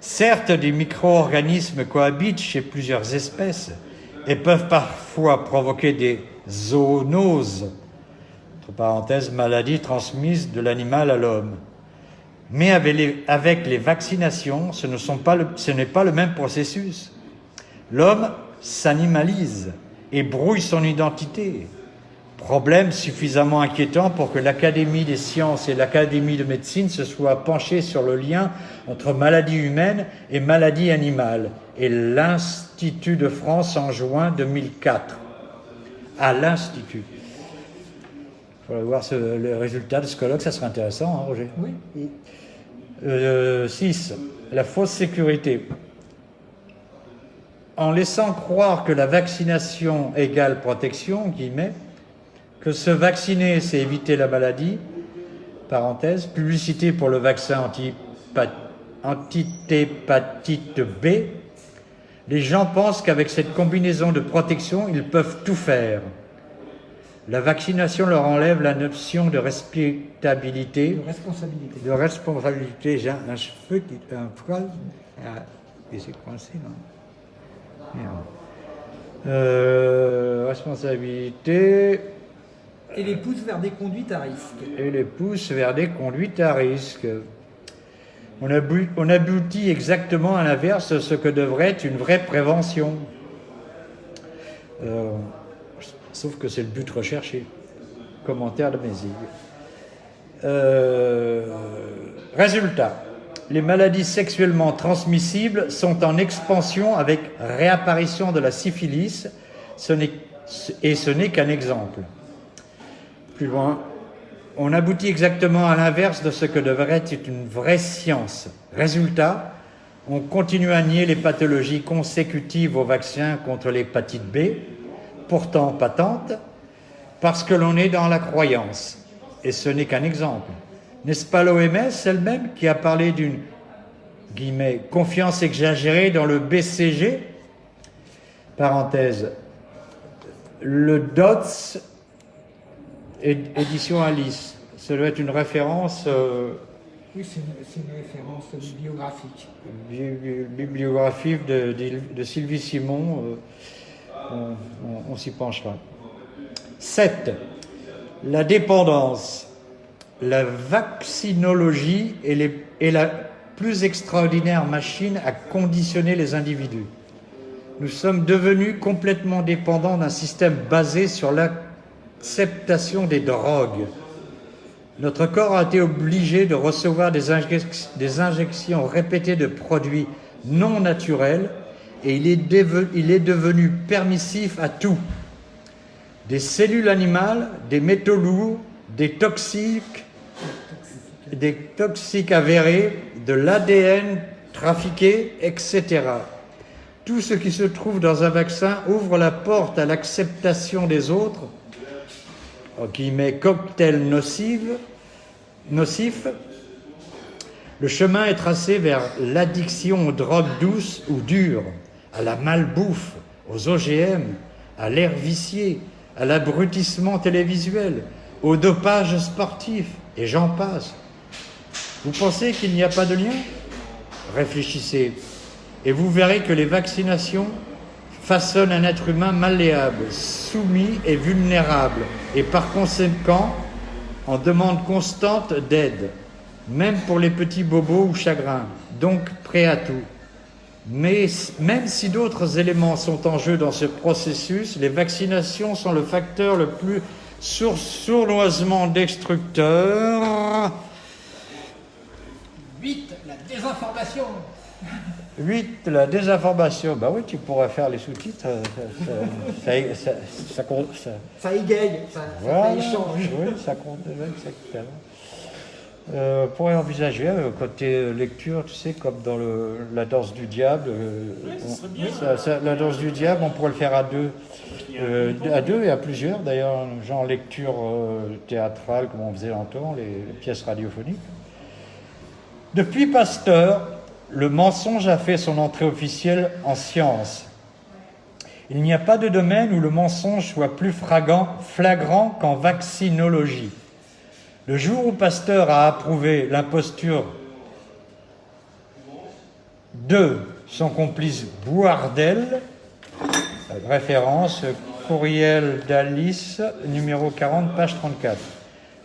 Certes, des micro-organismes cohabitent chez plusieurs espèces et peuvent parfois provoquer des zoonoses, entre parenthèses, maladies transmises de l'animal à l'homme. Mais avec les, vaccinations, ce n'est pas le même processus. L'homme s'animalise et brouille son identité. Problème suffisamment inquiétant pour que l'Académie des sciences et l'Académie de médecine se soient penchées sur le lien entre maladie humaine et maladie animale. Et l'Institut de France en juin 2004. À l'Institut. Faudrait voir le résultat de ce colloque, ça serait intéressant, hein, Roger Oui. 6. Euh, la fausse sécurité. En laissant croire que la vaccination égale protection, guillemets, que se vacciner, c'est éviter la maladie, parenthèse, publicité pour le vaccin antihépatite B, les gens pensent qu'avec cette combinaison de protection, ils peuvent tout faire. La vaccination leur enlève la notion de respectabilité. De responsabilité. De responsabilité. J'ai un cheveu qui est un poil. Ah, et c'est coincé, non? Euh, Responsabilité et les pousse vers des conduites à risque. Et les pousse vers des conduites à risque. On, on aboutit exactement à l'inverse de ce que devrait être une vraie prévention. Euh, sauf que c'est le but recherché. Commentaire de Mézig. Euh, résultat. Les maladies sexuellement transmissibles sont en expansion avec réapparition de la syphilis, et ce n'est qu'un exemple plus loin, on aboutit exactement à l'inverse de ce que devrait être une vraie science. Résultat, on continue à nier les pathologies consécutives au vaccin contre l'hépatite B, pourtant patentes, parce que l'on est dans la croyance. Et ce n'est qu'un exemple. N'est-ce pas l'OMS elle-même qui a parlé d'une confiance exagérée dans le BCG, parenthèse, le DOTS, édition Alice. Ça doit être une référence. Euh, oui, c'est une, référence bibliographique. bibliographique de, de, Sylvie Simon. Euh, on, s'y penchera. 7. La dépendance. La vaccinologie est la plus extraordinaire machine à conditionner les individus. Nous sommes devenus complètement dépendants d'un système basé sur l'acceptation des drogues. Notre corps a été obligé de recevoir des, injections répétées de produits non naturels et il est, devenu permissif à tout. Des cellules animales, des métaux lourds, des toxiques, des toxiques avérés, de l'ADN trafiqué, etc. Tout ce qui se trouve dans un vaccin ouvre la porte à l'acceptation des autres, qui met cocktail nocif, nocif. Le chemin est tracé vers l'addiction aux drogues douces ou dures, à la malbouffe, aux OGM, à l'air vicié, à l'abrutissement télévisuel, au dopage sportif, et j'en passe. Vous pensez qu'il n'y a pas de lien? Réfléchissez et vous verrez que les vaccinations façonnent un être humain malléable, soumis et vulnérable, et par conséquent en demande constante d'aide, même pour les petits bobos ou chagrins, donc prêt à tout. Mais même si d'autres éléments sont en jeu dans ce processus, les vaccinations sont le facteur le plus sournoisement destructeur. 8. La désinformation. (laughs) 8. La désinformation. Bah oui, tu pourrais faire les sous-titres. Ça, ça, ça, ça, égaye, ça, voilà, échange. Oui, ça compte exactement. Euh, on pourrait envisager euh, côté lecture, tu sais, comme dans le, la danse du diable. Euh, la danse du diable, on pourrait le faire à deux. à deux et à plusieurs, d'ailleurs, genre lecture théâtrale, comme on faisait longtemps, les, les pièces radiophoniques. Depuis Pasteur, le mensonge a fait son entrée officielle en science. Il n'y a pas de domaine où le mensonge soit plus flagrant qu'en vaccinologie. Le jour où Pasteur a approuvé l'imposture de son complice Bouardel, référence courriel d'Alice, numéro 40, page 34.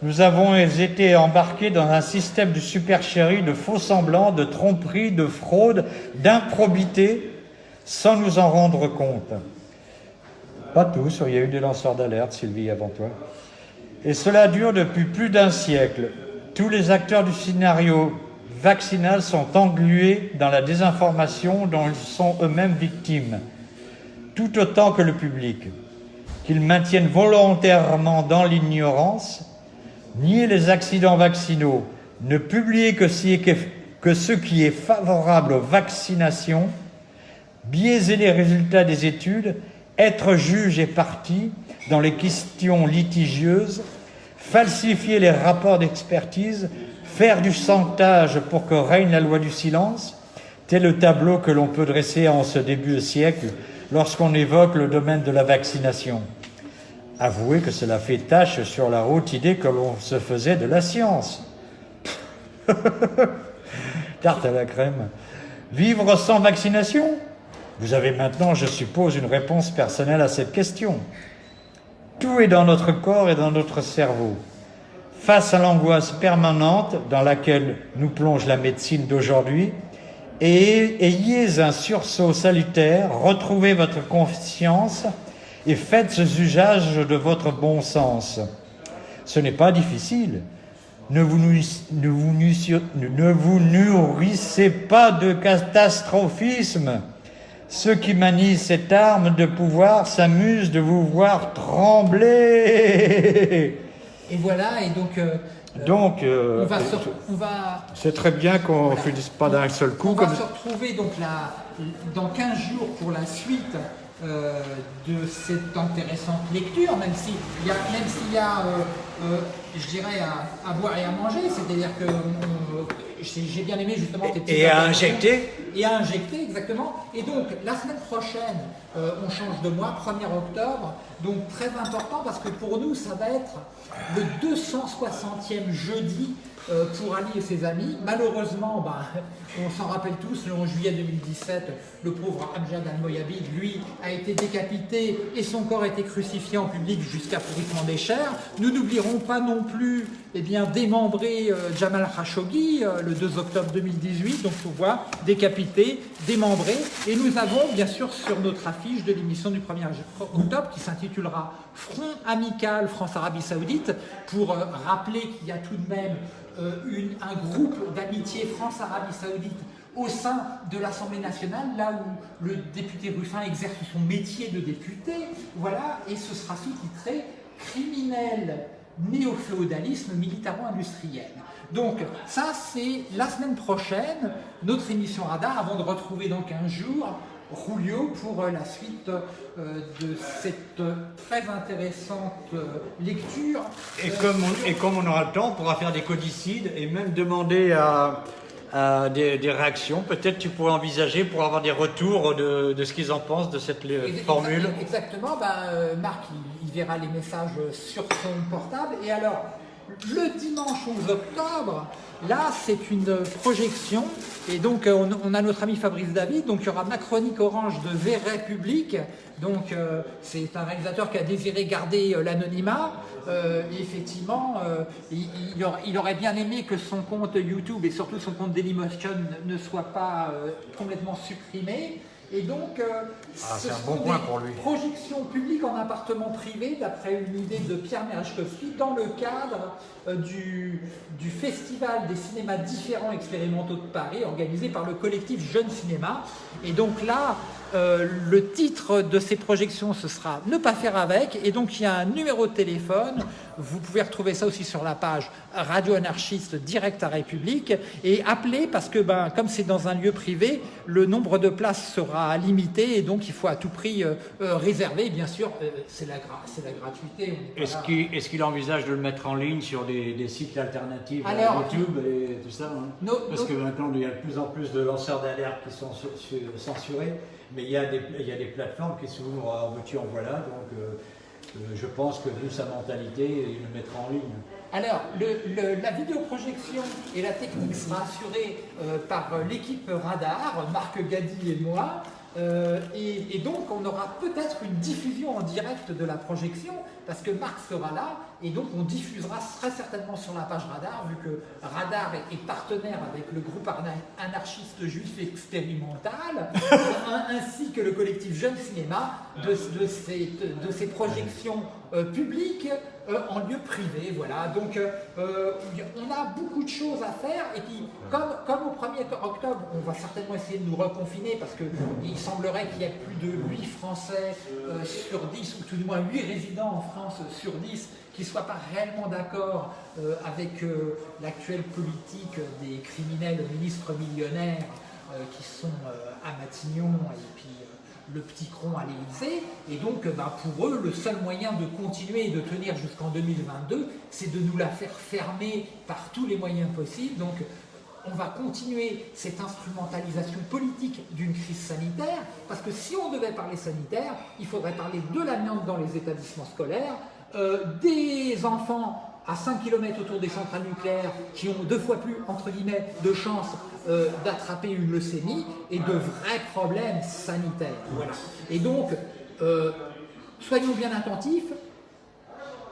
Nous avons été embarqués dans un système de supercherie, de faux semblants, de tromperie, de fraude, d'improbité, sans nous en rendre compte. Pas tous, il y a eu des lanceurs d'alerte, Sylvie, avant toi. Et cela dure depuis plus d'un siècle. Tous les acteurs du scénario vaccinal sont englués dans la désinformation dont ils sont eux-mêmes victimes, tout autant que le public. Qu'ils maintiennent volontairement dans l'ignorance, nier les accidents vaccinaux, ne publier que, ce qui est favorable aux vaccinations, biaiser les résultats des études, être juge et partie dans les questions litigieuses, falsifier les rapports d'expertise, faire du chantage pour que règne la loi du silence, tel le tableau que l'on peut dresser en ce début de siècle lorsqu'on évoque le domaine de la vaccination. Avouez que cela fait tâche sur la haute idée que l'on se faisait de la science. (laughs) Tarte à la crème. Vivre sans vaccination? Vous avez maintenant, je suppose, une réponse personnelle à cette question. Tout est dans notre corps et dans notre cerveau. Face à l'angoisse permanente dans laquelle nous plonge la médecine d'aujourd'hui, et ayez un sursaut salutaire, retrouvez votre conscience et faites usage de votre bon sens. Ce n'est pas difficile. Ne vous nourrissez pas de catastrophisme. Ceux qui manient cette arme de pouvoir s'amusent de vous voir trembler. Et voilà, et donc... Euh, donc, euh, on va, c'est très bien qu'on ne finisse pas d'un seul coup. On va se retrouver donc là, dans 15 jours pour la suite euh, de cette intéressante lecture, même s'il y a, même s'il y a euh, euh, je dirais, à, boire et à manger. C'est-à-dire que j'ai bien aimé justement tes Et à injecter Et à injecter, exactement. Et donc, la semaine prochaine, euh, on change de mois, 1er octobre. Donc, très important parce que pour nous, ça va être le 260e jeudi euh, pour Ali et ses amis. Malheureusement, bah, on s'en rappelle tous, le 11 juillet 2017, le pauvre Amjad al-Moyabid, lui, a été décapité et son corps a été crucifié en public jusqu'à pourrissement des chairs. Nous n'oublierons pas non plus eh bien, démembrer euh, Jamal Khashoggi euh, le 2 octobre 2018, donc on voit décapité, démembré. Et nous avons bien sûr sur notre affiche de l'émission du 1er octobre qui s'intitulera Front amical France-Arabie Saoudite pour rappeler qu'il y a tout de même euh, un groupe d'amitié France-Arabie Saoudite au sein de l'Assemblée nationale, là où le député Ruffin exerce son métier de député, voilà, et ce sera sous-titré « Criminel néo-féodalisme militaro-industriel ». Donc ça, c'est la semaine prochaine, notre émission Radar, avant de retrouver dans 15 jours Julio pour euh, la suite euh, de cette très intéressante euh, lecture. Et comme, on, et comme on aura le temps, on pourra faire des codicides et même demander à, des, réactions. Peut-être tu pourrais envisager pour avoir des retours de, ce qu'ils en pensent de cette formule. Exactement, ben, Marc il, verra les messages sur son portable. Et alors, le dimanche 11 octobre, là c'est une projection. Et donc euh, on, a notre ami Fabrice David, donc il y aura ma chronique orange de V République, donc euh, c'est un réalisateur qui a désiré garder euh, l'anonymat, effectivement il, aurait, bien aimé que son compte YouTube et surtout son compte Dailymotion ne soit pas complètement supprimé, et donc, euh, ah, c'est un bon point pour lui. projections publiques en appartement privé, d'après une idée de Pierre Merechkowski, dans le cadre euh, du, du, Festival des cinémas différents expérimentaux de Paris, organisé par le collectif Jeune Cinéma. Et donc là, euh, le titre de ces projections, ce sera « Ne pas faire avec ». Et donc, il y a un numéro de téléphone. Vous pouvez retrouver ça aussi sur la page Radio Anarchiste Direct à République. Et appelez parce que, ben, comme c'est dans un lieu privé, le nombre de places sera limité. Et donc, il faut à tout prix euh, euh, réserver. Bien sûr, c'est la, la, gratuité. Est-ce qu'il envisage de le mettre en ligne sur des, sites alternatifs à YouTube et tout ça hein? Parce que maintenant, il y a de plus en plus de lanceurs d'alerte qui sont censurés. Mais il y a des, il y a des plateformes qui s'ouvrent en veux en voilà, donc euh, euh, je pense que vu sa mentalité, il le mettra en ligne. Alors, le, la vidéoprojection et la technique sera assurée euh, par l'équipe Radar, Marc Gadi et moi. Et, donc, on aura peut-être une diffusion en direct de la projection, parce que Marc sera là, et donc on diffusera très certainement sur la page Radar, vu que Radar est, partenaire avec le groupe anarchiste juif expérimental, (laughs) ainsi que le collectif Jeune Cinéma, de, ces, de ces, projections euh, publiques euh, en lieu privé. Voilà. Donc, euh, on a beaucoup de choses à faire. Et puis, comme, comme au 1er octobre, on va certainement essayer de nous reconfiner parce qu'il semblerait qu'il y ait plus de 8 Français sur 10, ou tout du moins 8 résidents en France sur 10 qui ne soient pas réellement d'accord avec l'actuelle politique des criminels ministres millionnaires qui sont à Matignon et puis le petit cron à l'Élysée. Et donc, euh, bah, pour eux, le seul moyen de continuer et de tenir jusqu'en 2022, c'est de nous la faire fermer par tous les moyens possibles. Donc, on va continuer cette instrumentalisation politique d'une crise sanitaire, parce que si on devait parler sanitaire, il faudrait parler de l'amiante dans les établissements scolaires, euh, des enfants à 5 km autour des centrales nucléaires qui ont deux fois plus, entre guillemets, de chances euh, d'attraper une leucémie et de vrais problèmes sanitaires. Voilà. Et donc, euh, soyons bien attentifs,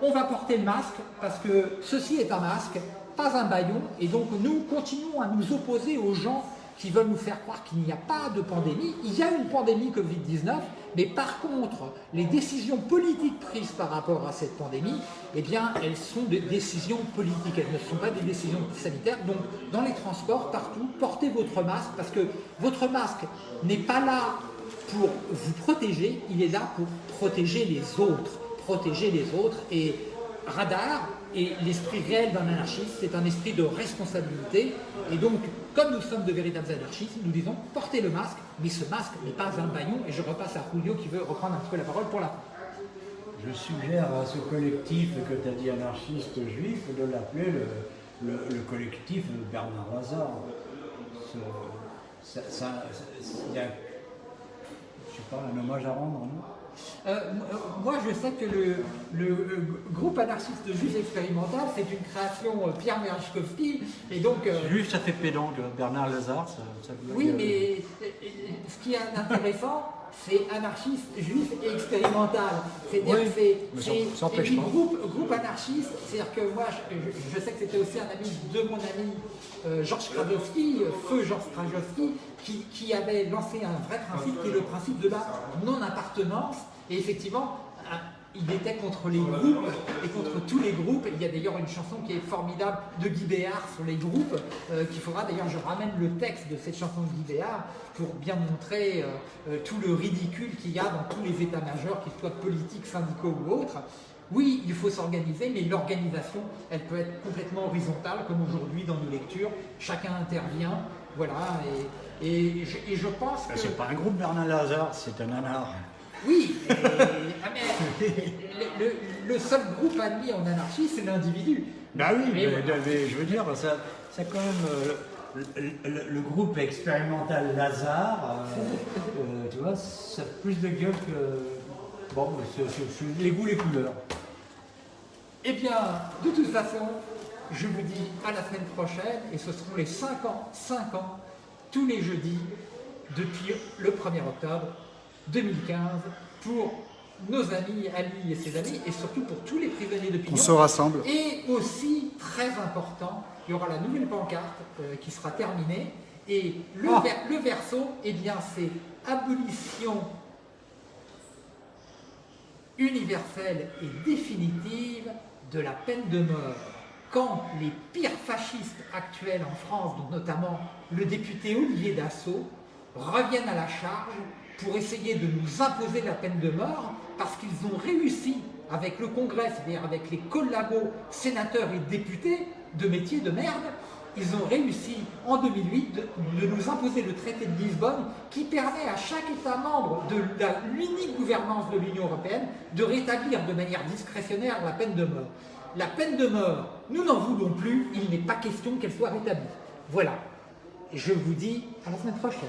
on va porter le masque parce que ceci est un masque, pas un baillon, et donc nous continuons à nous opposer aux gens qui veulent nous faire croire qu'il n'y a pas de pandémie. Il y a une pandémie Covid-19, mais par contre, les décisions politiques prises par rapport à cette pandémie, eh bien, elles sont des décisions politiques, elles ne sont pas des décisions sanitaires. Donc, dans les transports, partout, portez votre masque, parce que votre masque n'est pas là pour vous protéger, il est là pour protéger les autres, protéger les autres. Et radar, et l'esprit réel d'un anarchiste, c'est un esprit de responsabilité. Et donc, comme nous sommes de véritables anarchistes, nous disons portez le masque, mais ce masque n'est pas un baillon. Et je repasse à Julio qui veut reprendre un petit peu la parole pour la fin. je suggère à ce collectif que tu as dit anarchiste juif de l'appeler le, collectif Bernard Lazare. Ça, il y a, je sais pas, un hommage à rendre, non? Euh, euh, moi, je sais que le, euh, groupe anarchiste juif expérimental, c'est une création Pierre Merechkovski, et donc... juif, ça fait pédant, Bernard Lazare, ça, Oui, mais ce qui est intéressant, c'est anarchiste, juif et expérimental. C'est-à-dire que c'est groupe, groupe anarchiste, c'est-à-dire que moi, je, sais que c'était aussi un ami de mon ami Georges Krajowski, feu Georges Krajowski, qui, qui, avait lancé un vrai principe qui est le principe de la non-appartenance. Et effectivement, il était contre les groupes et contre tous les groupes. Il y a d'ailleurs une chanson qui est formidable de Guy Béard sur les groupes, euh, qu'il faudra d'ailleurs, je ramène le texte de cette chanson de Guy Béard pour bien montrer euh, euh, tout le ridicule qu'il y a dans tous les états-majors, qu'ils soient politiques, syndicaux ou autres. Oui, il faut s'organiser, mais l'organisation, elle peut être complètement horizontale, comme aujourd'hui dans nos lectures. Chacun intervient, voilà, et, et, je, pense que... C'est pas un groupe Bernard Lazare, c'est un anard. Oui, ah, le, seul groupe admis en anarchie, c'est l'individu. Bah oui, mais, je veux dire, ça, ça quand même, euh, le, groupe expérimental Lazare, euh, (laughs) euh, tu vois, ça a plus de gueule que. Bon, les goûts, les couleurs. Eh bien, de toute façon, je vous dis à la semaine prochaine, et ce seront les 5 ans, 5 ans, tous les jeudis, depuis le 1er octobre, 2015 pour nos amis, Ali et ses amis, et surtout pour tous les prisonniers de On se rassemble. Et aussi, très important, il y aura la nouvelle pancarte euh, qui sera terminée, et le, ah. le verso, eh bien, c'est abolition universelle et définitive de la peine de mort. Quand les pires fascistes actuels en France, dont notamment le député Olivier Dassault, reviennent à la charge pour essayer de nous imposer la peine de mort parce qu'ils ont réussi avec le Congrès, c'est-à-dire avec les collabos sénateurs et députés de métier de merde, ils ont réussi en 2008 de, nous imposer le traité de Lisbonne qui permet à chaque État membre de l'unique gouvernance de l'Union Européenne de rétablir de manière discrétionnaire la peine de mort. La peine de mort, nous n'en voulons plus, il n'est pas question qu'elle soit rétablie. Voilà. Je vous dis à la semaine prochaine.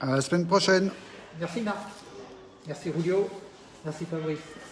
À la semaine prochaine. Merci Marc. Merci Julio. Merci Fabrice.